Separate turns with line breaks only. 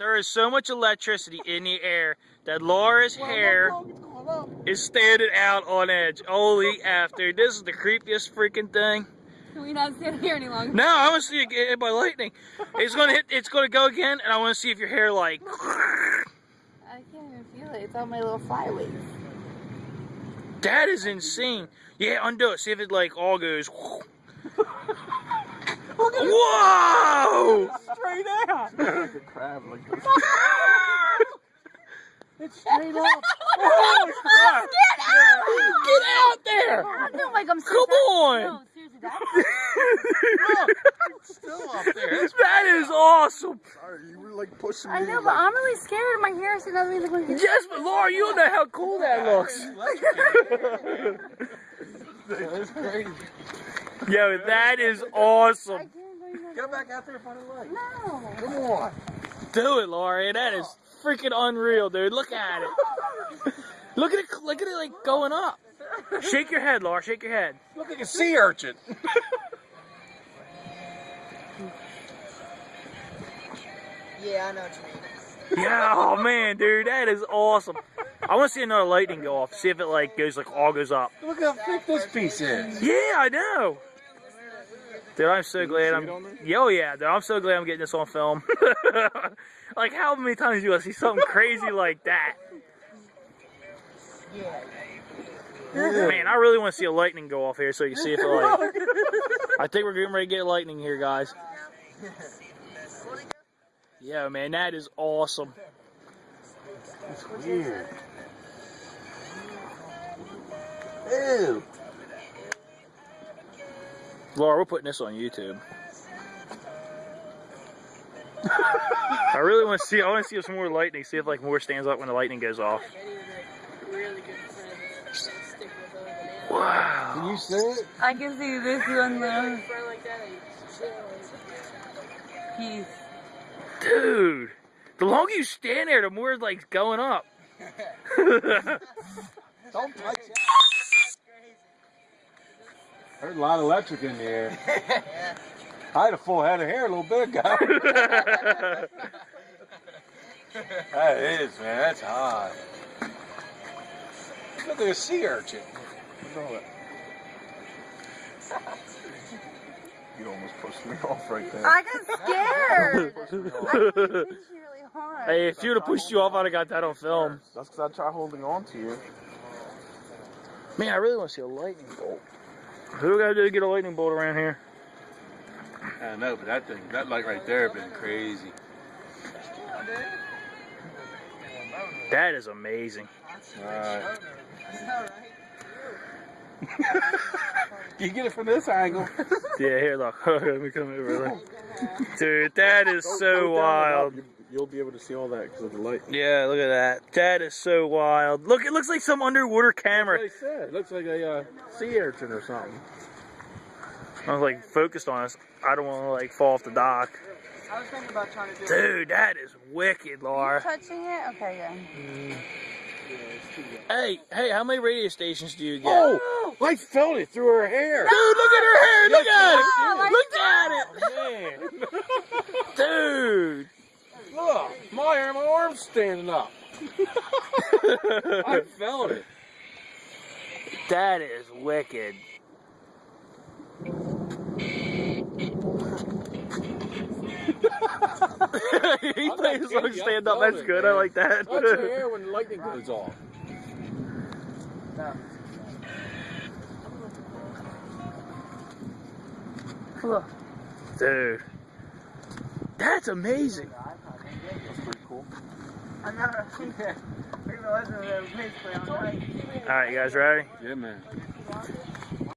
There is so much electricity in the air that Laura's hair is standing out on edge. Holy after this is the creepiest freaking thing.
Can we not stand here any longer?
No, I want to see it get hit by lightning. It's gonna hit. It's gonna go again, and I want to see if your hair like.
I can't even feel it. It's on my little flyaways.
That is insane. Yeah, undo it. See if it like all goes. Whoa!
Straight out.
like a crab, like this.
It's straight up.
Holy crap! Get out there!
I feel like I'm so
Come on!
No, seriously, that's
It's still up there. That's
That is awesome.
sorry. You were like pushing me.
I know,
like,
but I'm really scared. My hair is another reason why.
Yes, but Laura, you don't know how cool that looks.
That's crazy.
Yo, that is awesome.
I can't
Go back out there and find a light.
No.
Come on.
Do it, Laura. That is freaking unreal, dude. Look at it. Look at it. Look at it like going up. Shake your head, Laura. Shake your head.
Look like a sea urchin.
Yeah, I know what you mean.
Yeah, oh man, dude, that is awesome. I want to see another lightning go off. See if it like goes like all goes up.
Look how thick this piece is.
Yeah, I know. Dude, I'm so glad I'm.
it on there?
Yo, yeah, dude, I'm so glad I'm getting this on film. like, how many times do I see something crazy like that? Man, I really want to see a lightning go off here so you can see if it like. I think we're getting ready to get lightning here, guys. Yeah, man, that is awesome.
It's weird. Ew.
Laura, we're putting this on YouTube. I really want to see. I want to see if some more lightning. See if like more stands up when the lightning goes off. Wow.
Can you see it?
I can see this one though. Peace.
Dude, the longer you stand there, the more it's like going up.
Don't touch it. There's a lot of electric in the air. I had a full head of hair a little bit ago. that is, man. That's hot. Look like a sea urchin. Look at all that. You almost pushed me off right there.
I got scared.
Pushed me off.
I hit really hard.
hey, if you'd have pushed you off, I'd have got that on film.
That's because I tried holding on to you.
Man, I really want to see a lightning bolt. Who we gotta do to get a lightning bolt around here?
I know, but that thing, that light right there, been crazy.
That is amazing.
Alright. you get it from this angle.
Yeah, here, look. Let me come over there. Dude, that is so wild.
You'll be able to see all that because of the light.
Yeah, look at that. That is so wild. Look, it looks like some underwater camera.
Like I said, it looks like a uh, sea urchin or something.
I was like focused on us. I don't want to like fall off the dock.
I was thinking about trying to do
Dude, that is wicked, Laura.
touching it? Okay, yeah.
Hey, hey, how many radio stations do you get?
Oh, I felt it through her hair.
Dude, look at her hair. Look at it.
Oh,
Look at it. Dude.
Look, my arm, my arm's standing up. I felt it.
That is wicked. he plays
kidding
so
you, I
stand up. That's good. I like that.
Touch your hair when the lightning goes off.
Look.
Dude. That's amazing.
That's pretty cool.
I'm not rushing it. We're gonna listen to the bass play all night.
All right, you guys ready?
Yeah, man.